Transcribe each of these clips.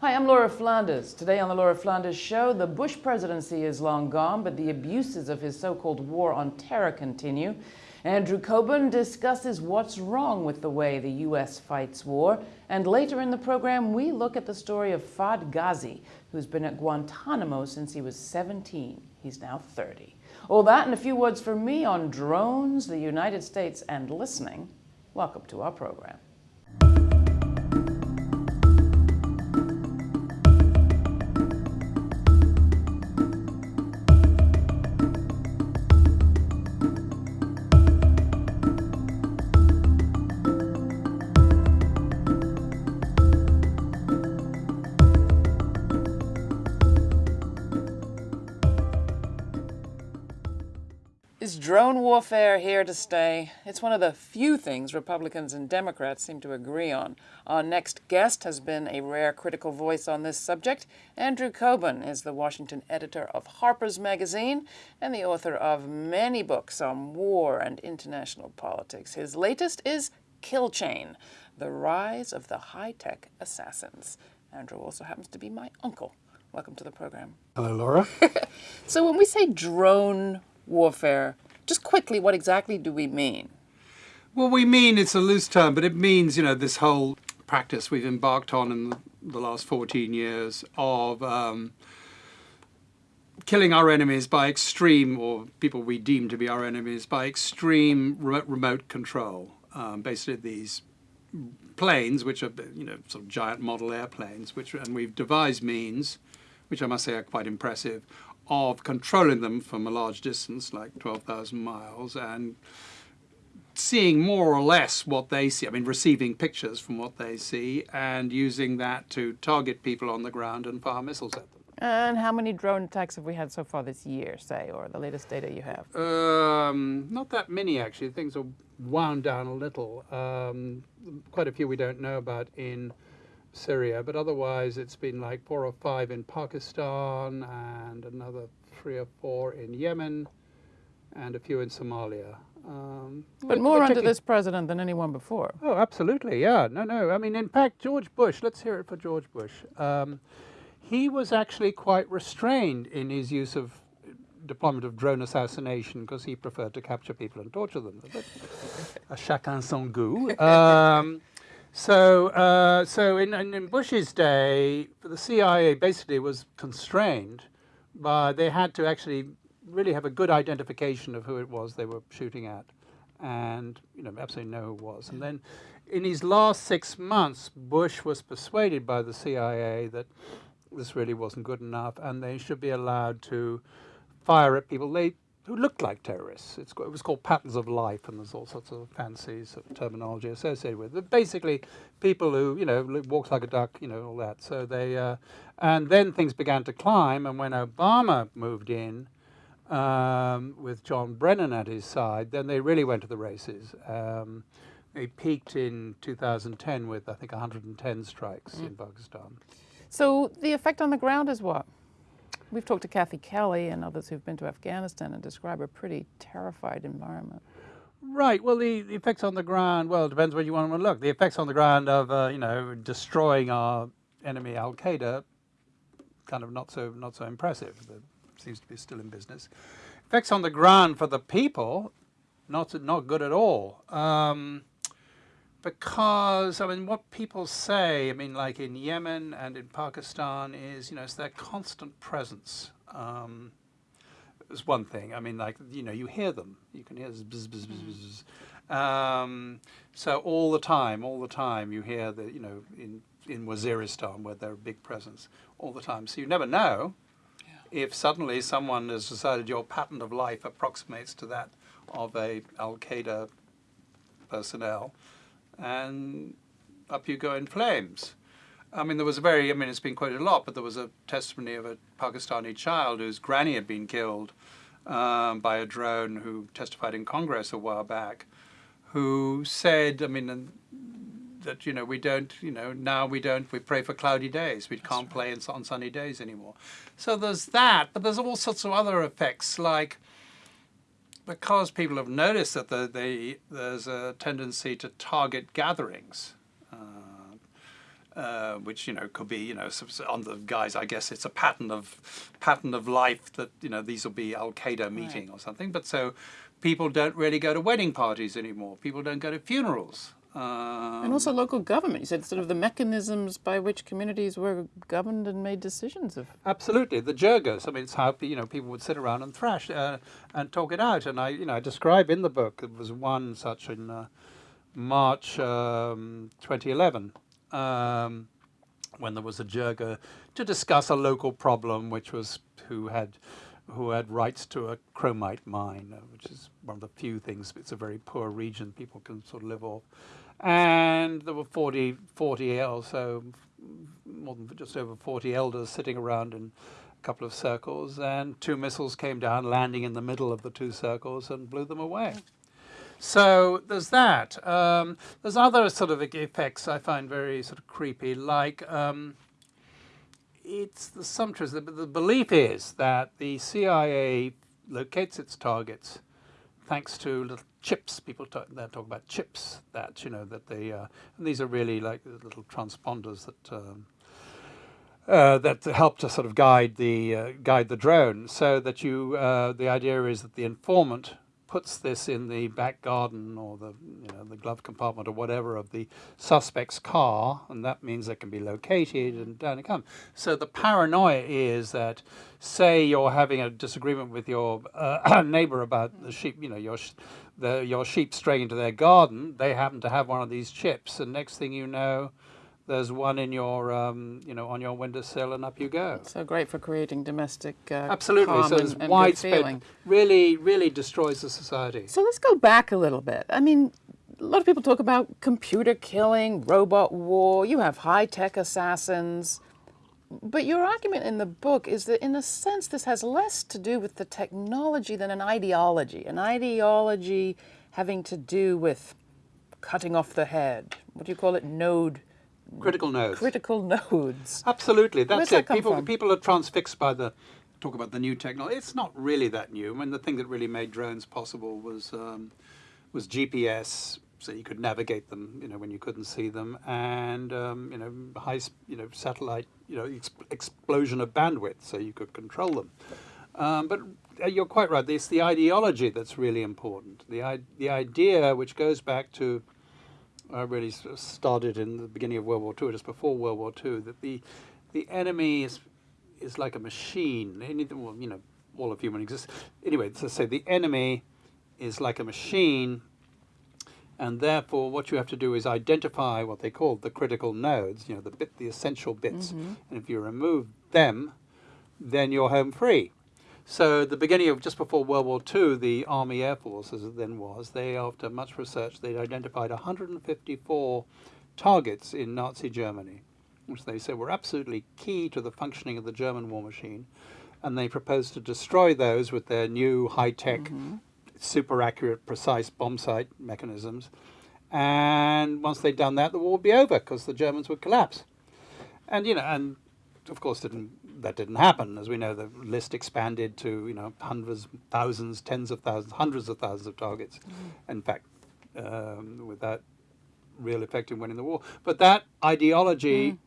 Hi, I'm Laura Flanders. Today on the Laura Flanders Show, the Bush presidency is long gone, but the abuses of his so-called war on terror continue. Andrew Cockburn discusses what's wrong with the way the U.S. fights war. And later in the program, we look at the story of Fahd Ghazi, who's been at Guantanamo since he was 17. He's now 30. All that and a few words from me on drones, the United States, and listening. Welcome to our program. Is drone warfare here to stay? It's one of the few things Republicans and Democrats seem to agree on. Our next guest has been a rare critical voice on this subject. Andrew Cockburn is the Washington editor of Harper's Magazine and the author of many books on war and international politics. His latest is Kill Chain, The Rise of the High-Tech Assassins. Andrew also happens to be my uncle. Welcome to the program. Hello, Laura. so when we say drone warfare. Just quickly, what exactly do we mean? Well, we mean it's a loose term, but it means, you know, this whole practice we've embarked on in the last 14 years of um, killing our enemies by extreme, or people we deem to be our enemies, by extreme remote control. Um, basically, these planes, which are, you know, sort of giant model airplanes, which, and we've devised means, which I must say are quite impressive, of controlling them from a large distance, like 12,000 miles, and seeing more or less what they see, I mean, receiving pictures from what they see, and using that to target people on the ground and fire missiles at them. And how many drone attacks have we had so far this year, say, or the latest data you have? Um, not that many, actually. Things are wound down a little. Um, quite a few we don't know about in Syria, but otherwise it's been like four or five in Pakistan and another three or four in Yemen and a few in Somalia. Um, but more under this president than anyone before. Oh, absolutely, yeah. No, no. I mean, in fact, George Bush, let's hear it for George Bush. Um, he was actually quite restrained in his use of deployment of drone assassination because he preferred to capture people and torture them. But, a chacun son goût. Um, so, uh, so in, in, Bush's day, the CIA basically was constrained by, they had to actually really have a good identification of who it was they were shooting at and, you know, absolutely know who it was. And then in his last six months, Bush was persuaded by the CIA that this really wasn't good enough and they should be allowed to fire at people. They who looked like terrorists. It's, it was called patterns of life, and there's all sorts of fancy sort of terminology associated with it. But basically, people who, you know, walked like a duck, you know, all that. So they, uh, and then things began to climb, and when Obama moved in, um, with John Brennan at his side, then they really went to the races. Um, they peaked in 2010 with, I think, 110 strikes mm. in Pakistan. So the effect on the ground is what? We've talked to Kathy Kelly and others who've been to Afghanistan and describe a pretty terrified environment. Right. Well, the, the effects on the ground, well, it depends where you want to look. The effects on the ground of, uh, you know, destroying our enemy Al-Qaeda, kind of not so, not so impressive. It seems to be still in business. Effects on the ground for the people, not, not good at all. Um, because, I mean, what people say, I mean, like in Yemen and in Pakistan is, you know, it's their constant presence. Um, is one thing. I mean, like, you know, you hear them. You can hear this bzz, bzz, bzz, bzz. Um, so all the time, all the time, you hear the, you know, in, in Waziristan where they're a big presence, all the time. So you never know yeah. if suddenly someone has decided your pattern of life approximates to that of a Al-Qaeda personnel and up you go in flames. I mean, there was a very, I mean, it's been quoted a lot, but there was a testimony of a Pakistani child whose granny had been killed um, by a drone who testified in Congress a while back, who said, I mean, that, you know, we don't, you know, now we don't, we pray for cloudy days. We That's can't right. play in, on sunny days anymore. So there's that, but there's all sorts of other effects like, because people have noticed that the, the, there's a tendency to target gatherings, uh, uh, which you know could be you know on the guys. I guess it's a pattern of pattern of life that you know these will be Al Qaeda meeting right. or something. But so people don't really go to wedding parties anymore. People don't go to funerals. Um, and also local government. You said sort of the mechanisms by which communities were governed and made decisions of. Absolutely, the jirgas. I mean, it's how you know people would sit around and thrash uh, and talk it out. And I, you know, I describe in the book. There was one such in uh, March um, 2011 um, when there was a jirga to discuss a local problem, which was who had who had rights to a chromite mine, uh, which is one of the few things, it's a very poor region people can sort of live off. And there were 40, 40 or so, more than just over 40 elders sitting around in a couple of circles, and two missiles came down, landing in the middle of the two circles and blew them away. So there's that. Um, there's other sort of effects I find very sort of creepy, like um, it's the sumptuous. The, the belief is that the CIA locates its targets thanks to little chips. People talk, they talk about chips that you know that they uh, and these are really like little transponders that. Um, uh, that help to sort of guide the uh, guide the drone, so that you uh, the idea is that the informant puts this in the back garden or the you know the glove compartment or whatever of the suspect's car, and that means they can be located and down it comes. So the paranoia is that, say you're having a disagreement with your uh, neighbor about the sheep, you know your the, your sheep straying into their garden, they happen to have one of these chips, and next thing you know there's one in your, um, you know, on your windowsill, and up you go. So great for creating domestic uh, Absolutely. so it's and, widespread. Really, really destroys the society. So let's go back a little bit. I mean, a lot of people talk about computer killing, robot war. You have high tech assassins. But your argument in the book is that, in a sense, this has less to do with the technology than an ideology. An ideology having to do with cutting off the head. What do you call it? Node Critical nodes. Critical nodes. Absolutely, that's it. That people from? people are transfixed by the talk about the new technology. It's not really that new. I mean, the thing that really made drones possible was um, was GPS, so you could navigate them, you know, when you couldn't see them, and um, you know, high, you know, satellite, you know, ex explosion of bandwidth, so you could control them. Um, but uh, you're quite right. It's the ideology that's really important. The the idea, which goes back to uh, really started in the beginning of World War II, just before World War II, that the the enemy is is like a machine. Anything, well, you know, all of human existence. Anyway, to say the enemy is like a machine, and therefore what you have to do is identify what they call the critical nodes. You know, the bit, the essential bits, mm -hmm. and if you remove them, then you're home free. So the beginning of just before World War II, the Army Air Force, as it then was, they, after much research, they'd identified 154 targets in Nazi Germany, which they said were absolutely key to the functioning of the German war machine. And they proposed to destroy those with their new high-tech, mm -hmm. super accurate, precise bomb sight mechanisms. And once they'd done that, the war would be over because the Germans would collapse. And, you know, and of course didn't that didn't happen. As we know, the list expanded to you know hundreds, thousands, tens of thousands, hundreds of thousands of targets. Mm. In fact, um, with that real effect in winning the war. But that ideology mm.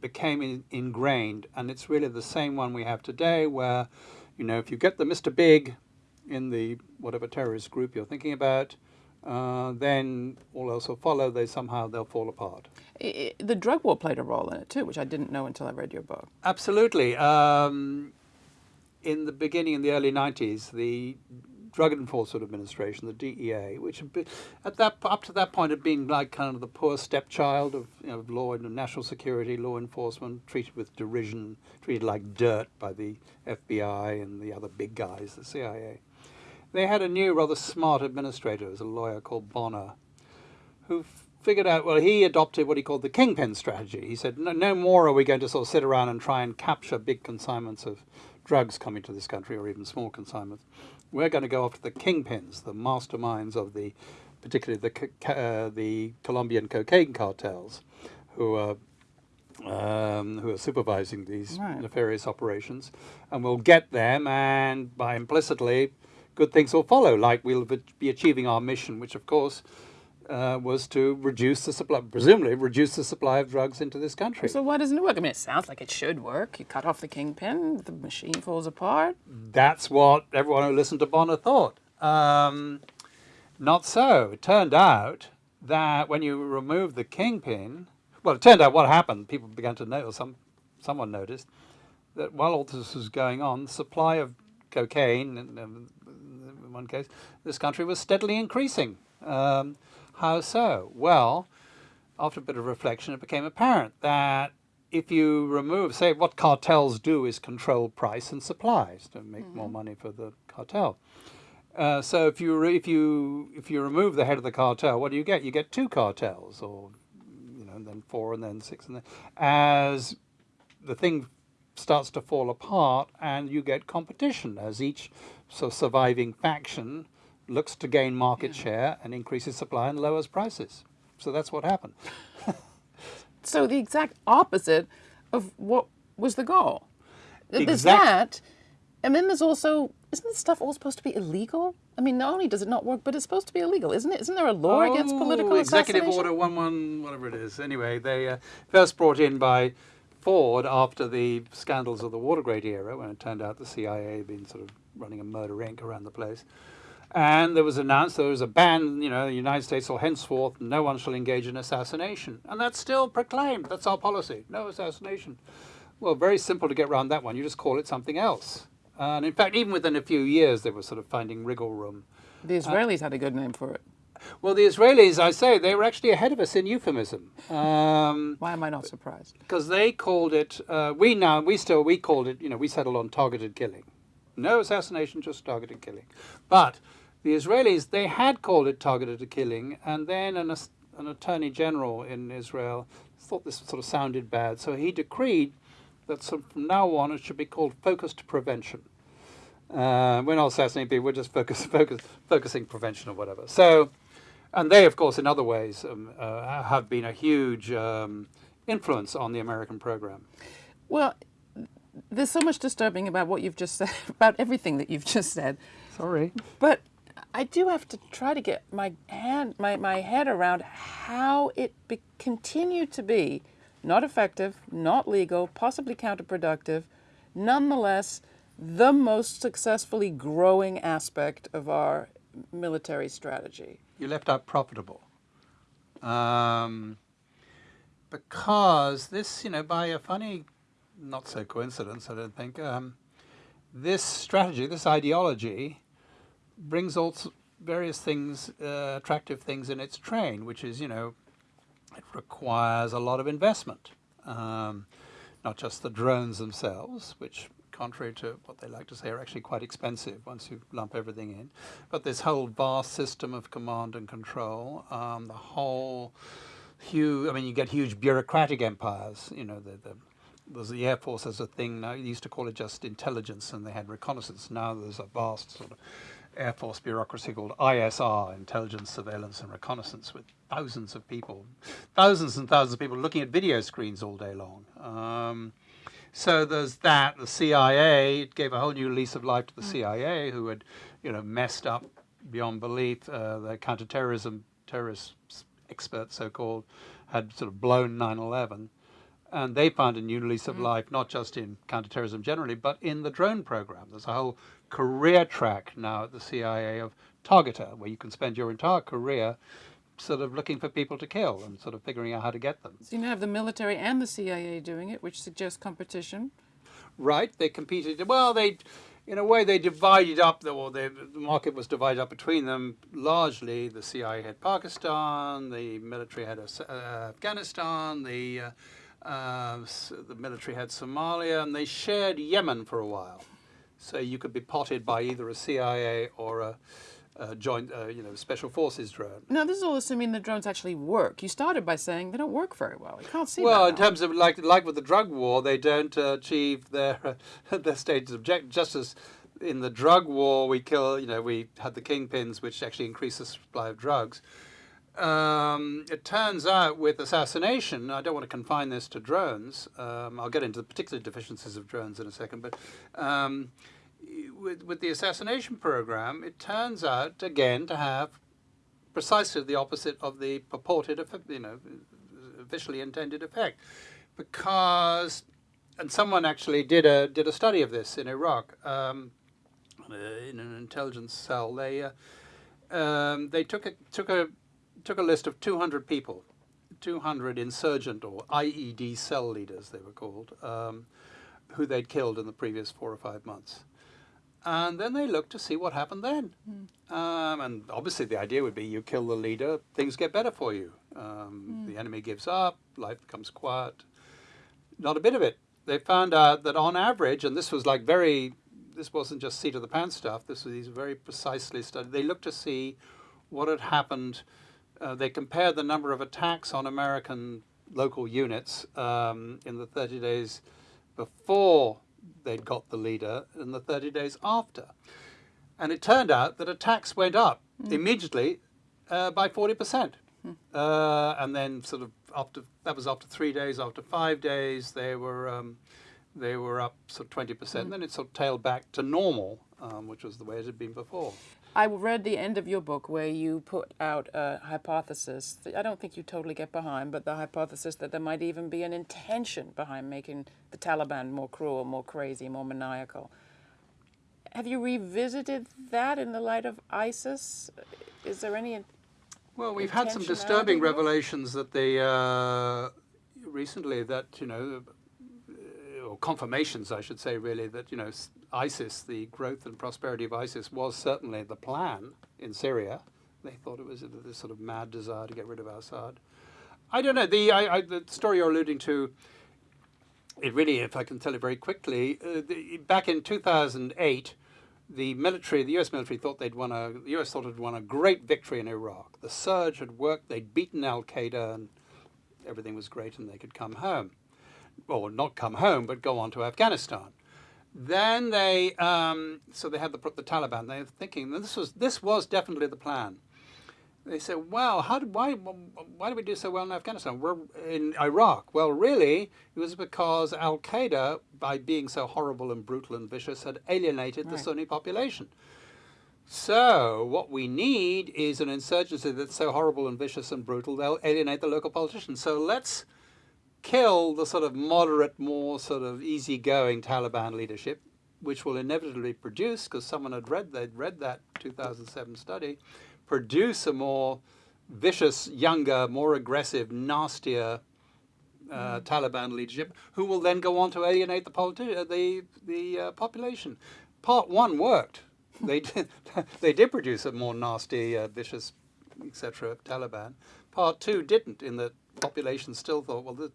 became in, ingrained, and it's really the same one we have today, where you know if you get the Mr. Big in the whatever terrorist group you're thinking about, uh, then all else will follow. They somehow they'll fall apart. It, the drug war played a role in it too, which I didn't know until I read your book. Absolutely. Um, in the beginning, in the early '90s, the Drug Enforcement Administration, the DEA, which been, at that up to that point had been like kind of the poor stepchild of, you know, law and national security, law enforcement, treated with derision, treated like dirt by the FBI and the other big guys, the CIA. They had a new, rather smart administrator, was a lawyer called Bonner, who figured out, well, he adopted what he called the kingpin strategy. He said, no, no more are we going to sort of sit around and try and capture big consignments of drugs coming to this country or even small consignments. We're going to go after the kingpins, the masterminds of the, particularly the, uh, the Colombian cocaine cartels, who are um, who are supervising these right. nefarious operations, and we'll get them, and by implicitly good things will follow, like we'll be achieving our mission, which of course uh, was to reduce the supply, presumably reduce the supply of drugs into this country. So why doesn't it work? I mean, it sounds like it should work. You cut off the kingpin, the machine falls apart. That's what everyone who listened to Bonner thought. Um, not so. It turned out that when you remove the kingpin, well, it turned out what happened. People began to notice. Some someone noticed that while all this was going on, the supply of cocaine, in, one case, this country was steadily increasing. Um, how so? Well, after a bit of reflection, it became apparent that if you remove, say, what cartels do is control price and supplies to make mm -hmm. more money for the cartel. Uh, so if you if you if you remove the head of the cartel, what do you get? You get two cartels, or you know, and then four, and then six, and then as the thing starts to fall apart, and you get competition as each so surviving faction looks to gain market yeah. share and increases supply and lowers prices. So that's what happened. so the exact opposite of what was the goal. Exact there's that, and then there's also isn't this stuff all supposed to be illegal? I mean, not only does it not work, but it's supposed to be illegal, isn't it? Isn't there a law oh, against political Executive Order 11, whatever it is. Anyway, they uh, first brought in by Ford after the scandals of the Watergate era, when it turned out the CIA had been sort of running a murder inc. around the place. And there was announced there was a ban, you know, the United States will henceforth, no one shall engage in assassination. And that's still proclaimed. That's our policy. No assassination. Well, very simple to get around that one. You just call it something else. And in fact, even within a few years, they were sort of finding wriggle room. The Israelis uh, had a good name for it. Well, the Israelis, I say, they were actually ahead of us in euphemism. Um, Why am I not surprised? Because they called it, uh, we now, we still, we called it, you know, we settled on targeted killing. No assassination, just targeted killing. But the Israelis, they had called it targeted killing, and then an, an attorney general in Israel thought this sort of sounded bad, so he decreed that from now on it should be called focused prevention. Uh, we're not assassinating people, we're just focus, focus, focusing prevention or whatever. So, and they, of course, in other ways, um, uh, have been a huge um, influence on the American program. Well, there's so much disturbing about what you've just said, about everything that you've just said. Sorry. But I do have to try to get my hand, my, my head around how it be, continued to be not effective, not legal, possibly counterproductive, nonetheless the most successfully growing aspect of our military strategy. You left out profitable. Um, because this, you know, by a funny, not so coincidence, I don't think, um, this strategy, this ideology, brings all various things, uh, attractive things in its train, which is, you know, it requires a lot of investment. Um, not just the drones themselves, which contrary to what they like to say, are actually quite expensive once you lump everything in. But this whole vast system of command and control, um, the whole huge, I mean, you get huge bureaucratic empires, you know, the, the there's the Air Force as a thing now. You used to call it just intelligence, and they had reconnaissance. Now there's a vast sort of Air Force bureaucracy called ISR, Intelligence, Surveillance, and Reconnaissance, with thousands of people, thousands and thousands of people looking at video screens all day long. Um, so there's that. The CIA it gave a whole new lease of life to the mm. CIA, who had, you know, messed up beyond belief. Uh, the counterterrorism terrorist experts, so-called, had sort of blown 9/11, and they found a new lease of mm. life, not just in counterterrorism generally, but in the drone program. There's a whole career track now at the CIA of targeter, where you can spend your entire career sort of looking for people to kill and sort of figuring out how to get them. So you have the military and the CIA doing it, which suggests competition. Right, they competed. Well, they, in a way, they divided up, the, or the market was divided up between them. Largely, the CIA had Pakistan, the military had uh, Afghanistan, the, uh, uh, the military had Somalia, and they shared Yemen for a while. So you could be potted by either a CIA or a uh, joint, uh, you know, special forces drone. Now, this is all assuming the drones actually work. You started by saying they don't work very well. You can't see well, in terms of like like with the drug war, they don't uh, achieve their their stated objective. Just as in the drug war, we kill, you know, we had the kingpins, which actually increase the supply of drugs. Um, it turns out with assassination, I don't want to confine this to drones. Um, I'll get into the particular deficiencies of drones in a second, but. Um, with, with the assassination program, it turns out, again, to have precisely the opposite of the purported, you know, officially intended effect, because, and someone actually did a did a study of this in Iraq, um, in an intelligence cell. They uh, um, they took a took a took a list of 200 people, 200 insurgent or IED cell leaders they were called, um, who they'd killed in the previous four or five months. And then they looked to see what happened then. Mm. Um, and obviously the idea would be you kill the leader, things get better for you. Um, mm. The enemy gives up, life becomes quiet. Not a bit of it. They found out that on average, and this was like very, this wasn't just seat of the pants stuff, this was these very precisely studied. They looked to see what had happened. Uh, they compared the number of attacks on American local units um, in the 30 days before they'd got the leader in the 30 days after. And it turned out that attacks went up mm. immediately uh, by 40%. Mm. Uh, and then sort of after, that was after three days, after five days, they were, um, they were up sort of 20%. Mm. Then it sort of tailed back to normal, um, which was the way it had been before. I read the end of your book where you put out a hypothesis that I don't think you totally get behind, but the hypothesis that there might even be an intention behind making the Taliban more cruel, more crazy, more maniacal. Have you revisited that in the light of ISIS? Is there any Well, we've had some disturbing revelations that they, uh, recently that, you know, or confirmations, I should say, really, that, you know, ISIS, the growth and prosperity of ISIS was certainly the plan in Syria. They thought it was this sort of mad desire to get rid of Assad. I don't know, the, I, I, the story you're alluding to, it really, if I can tell it very quickly, uh, the, back in 2008, the military, the US military thought they'd won a, the US thought had won a great victory in Iraq. The surge had worked, they'd beaten Al-Qaeda and everything was great and they could come home. Or not come home, but go on to Afghanistan. Then they, um, so they had the, the Taliban. They were thinking this was this was definitely the plan. They said, "Well, how did why why did we do so well in Afghanistan? We're in Iraq." Well, really, it was because Al Qaeda, by being so horrible and brutal and vicious, had alienated right. the Sunni population. So what we need is an insurgency that's so horrible and vicious and brutal they'll alienate the local politicians. So let's kill the sort of moderate, more sort of easygoing Taliban leadership, which will inevitably produce, because someone had read, they'd read that 2007 study, produce a more vicious, younger, more aggressive, nastier uh, mm. Taliban leadership, who will then go on to alienate the, politi- the, the uh, population. Part one worked. they did, they did produce a more nasty, uh, vicious, etc. Taliban. Part two didn't, in that population still thought, well, the,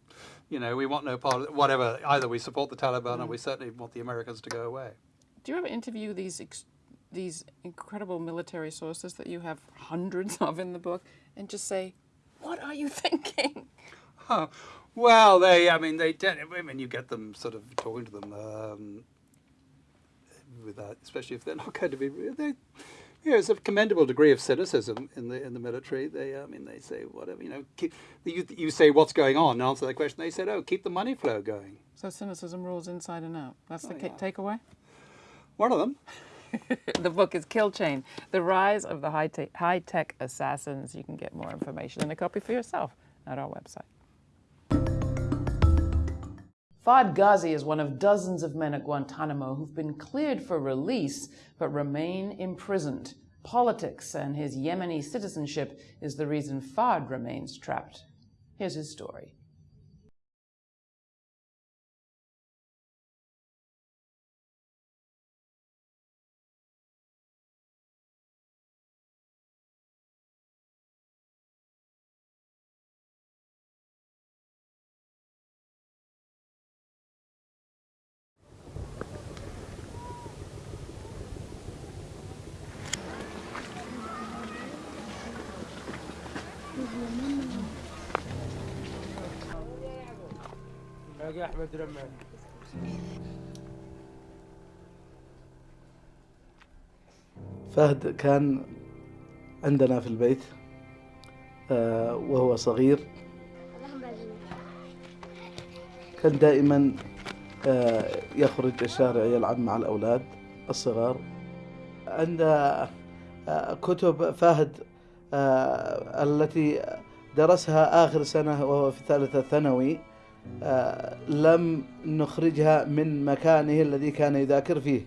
you know, we want no part of it, whatever. Either we support the Taliban mm. or we certainly want the Americans to go away. Do you ever interview these these incredible military sources that you have hundreds of in the book and just say, what are you thinking? Oh, well, they, I mean, they, I mean, you get them sort of talking to them um, with that, especially if they're not going to be, they, yeah, there's a commendable degree of cynicism in the in the military. They, I mean, they say whatever you know. Keep, you you say what's going on, and answer that question. They said, oh, keep the money flow going. So cynicism rules inside and out. That's oh, the yeah. takeaway. One of them. the book is Kill Chain: The Rise of the High, te High Tech Assassins. You can get more information and a copy for yourself at our website. Fahd Ghazi is one of dozens of men at Guantanamo who've been cleared for release but remain imprisoned. Politics and his Yemeni citizenship is the reason Fahd remains trapped. Here's his story. باقي أحمد رمان فهد كان عندنا في البيت آه، وهو صغير. كان دائما آه، يخرج الشارع يلعب مع الأولاد الصغار. عند آه، كتب فهد التي درسها آخر سنة وهو في ثالثة ثانوي. لم نخرجها من مكانه الذي كان يذاكر فيه.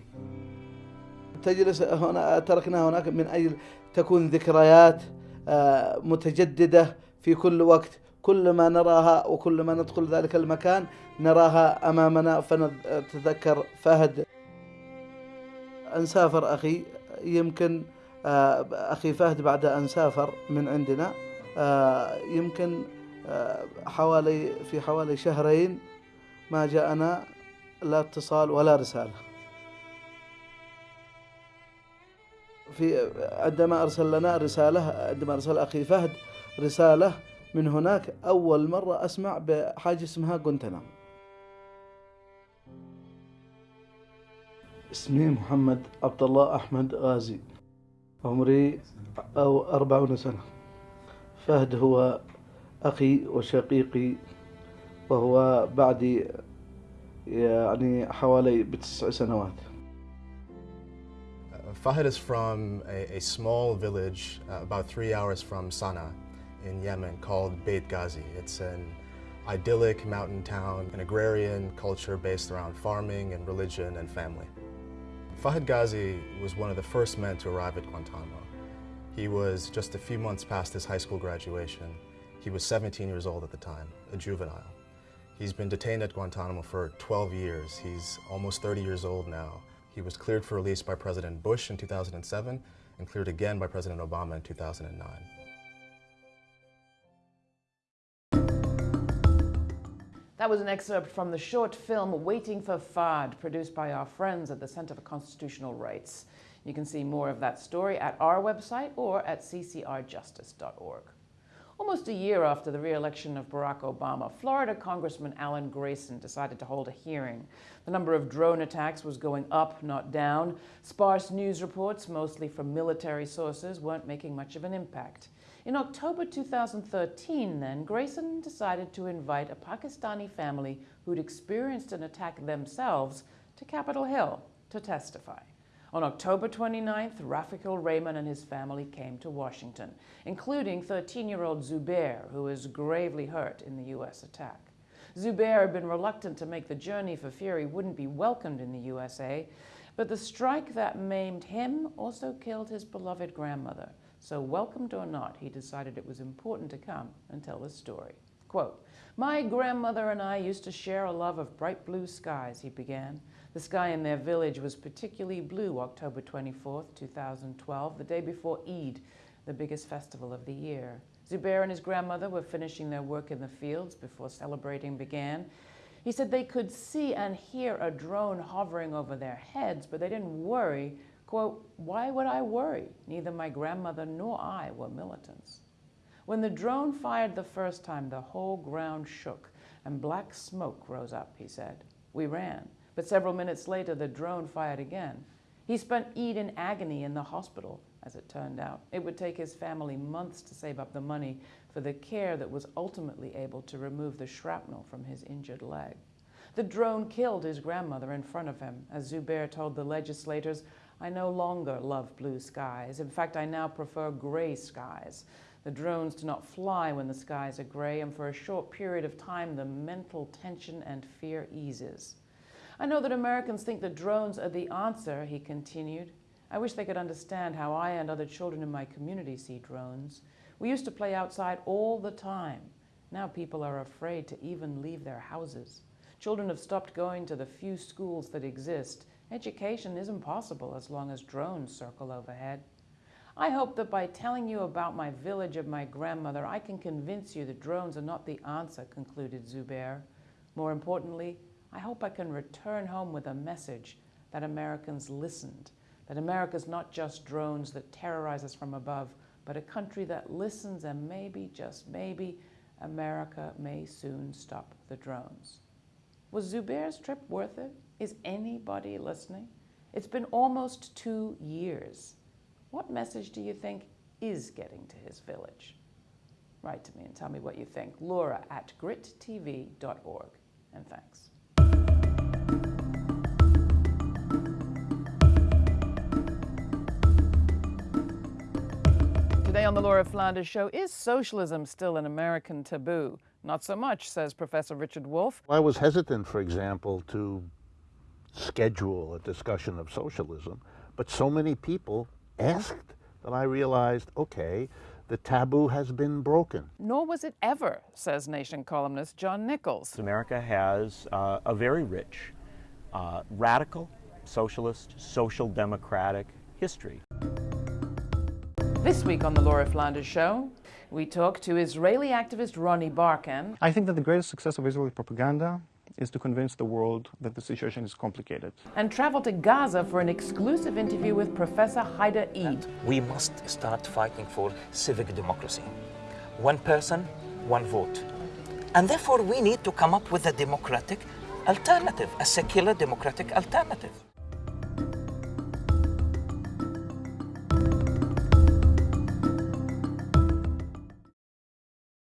تجلس هنا تركنا هناك من أجل تكون ذكريات آه، متجددة في كل وقت. كل ما نراها وكل ما ندخل ذلك المكان نراها أمامنا. فنتذكر فهد. أن سافر أخي. يمكن آه، أخي فهد بعد أن سافر من عندنا. آه، يمكن حوالي في حوالي شهرين ما جاءنا لا اتصال ولا رسالة. في عندما أرسل لنا رسالة عندما أرسل أخي فهد رسالة من هناك أول مرة أسمع بحاجة اسمها جونتنام اسمي محمد عبد الله أحمد غازي عمري أو أربعون سنة. فهد هو أخي وشقيقي وهو بعدي يعني حوالي بتسع سنوات Fahad is from a, a small village uh, about three hours from Sana'a in Yemen called Beit Ghazi. It's an idyllic mountain town, an agrarian culture based around farming and religion and family. Fahad Ghazi was one of the first men to arrive at Guantanamo. He was just a few months past his high school graduation. he was 17 years old at the time, a juvenile. He's been detained at Guantanamo for 12 years. He's almost 30 years old now. He was cleared for release by President Bush in 2007 and cleared again by President Obama in 2009. That was an excerpt from the short film Waiting for Fahd, produced by our friends at the Center for Constitutional Rights. You can see more of that story at our website or at ccrjustice.org. Almost a year after the re-election of Barack Obama, Florida Congressman Alan Grayson decided to hold a hearing. The number of drone attacks was going up, not down. Sparse news reports, mostly from military sources, weren't making much of an impact. In October 2013, then, Grayson decided to invite a Pakistani family who'd experienced an attack themselves to Capitol Hill to testify. On October 29th, Rafiq ur Rehman and his family came to Washington, including 13-year-old Zubair, who was gravely hurt in the U.S. attack. Zubair had been reluctant to make the journey for fear he wouldn't be welcomed in the USA, but the strike that maimed him also killed his beloved grandmother. So welcomed or not, he decided it was important to come and tell the story. Quote, my grandmother and I used to share a love of bright blue skies, he began. The sky in their village was particularly blue October 24, 2012, the day before Eid, the biggest festival of the year. Zubair and his grandmother were finishing their work in the fields before celebrating began. He said they could see and hear a drone hovering over their heads, but they didn't worry. Quote, why would I worry? Neither my grandmother nor I were militants. When the drone fired the first time, the whole ground shook and black smoke rose up, he said. We ran. But several minutes later, the drone fired again. He spent Eid in agony in the hospital, as it turned out. It would take his family months to save up the money for the care that was ultimately able to remove the shrapnel from his injured leg. The drone killed his grandmother in front of him. As Zubair told the legislators, I no longer love blue skies. In fact, I now prefer gray skies. The drones do not fly when the skies are gray, and for a short period of time, the mental tension and fear eases. I know that Americans think that drones are the answer, he continued. I wish they could understand how I and other children in my community see drones. We used to play outside all the time. Now people are afraid to even leave their houses. Children have stopped going to the few schools that exist. Education is impossible as long as drones circle overhead. I hope that by telling you about my village of my grandmother, I can convince you that drones are not the answer, concluded Zubair. More importantly, I hope I can return home with a message that Americans listened, that America's not just drones that terrorize us from above, but a country that listens and maybe, just maybe, America may soon stop the drones. Was Zubair's trip worth it? Is anybody listening? It's been almost two years. What message do you think is getting to his village? Write to me and tell me what you think. Laura at grittv.org. And thanks. Today on the Laura Flanders Show, is socialism still an American taboo? Not so much, says Professor Richard Wolff. I was hesitant, for example, to schedule a discussion of socialism, but so many people asked that I realized, okay, the taboo has been broken. Nor was it ever, says Nation columnist John Nichols. America has uh, a very rich, uh, radical, socialist, social democratic history. This week on the Laura Flanders Show, we talk to Israeli activist Ronnie Barkan I think that the greatest success of Israeli propaganda is to convince the world that the situation is complicated. and travel to Gaza for an exclusive interview with Professor Haidar Eid. we must start fighting for civic democracy. One person, one vote. And therefore, we need to come up with a democratic alternative, a secular democratic alternative.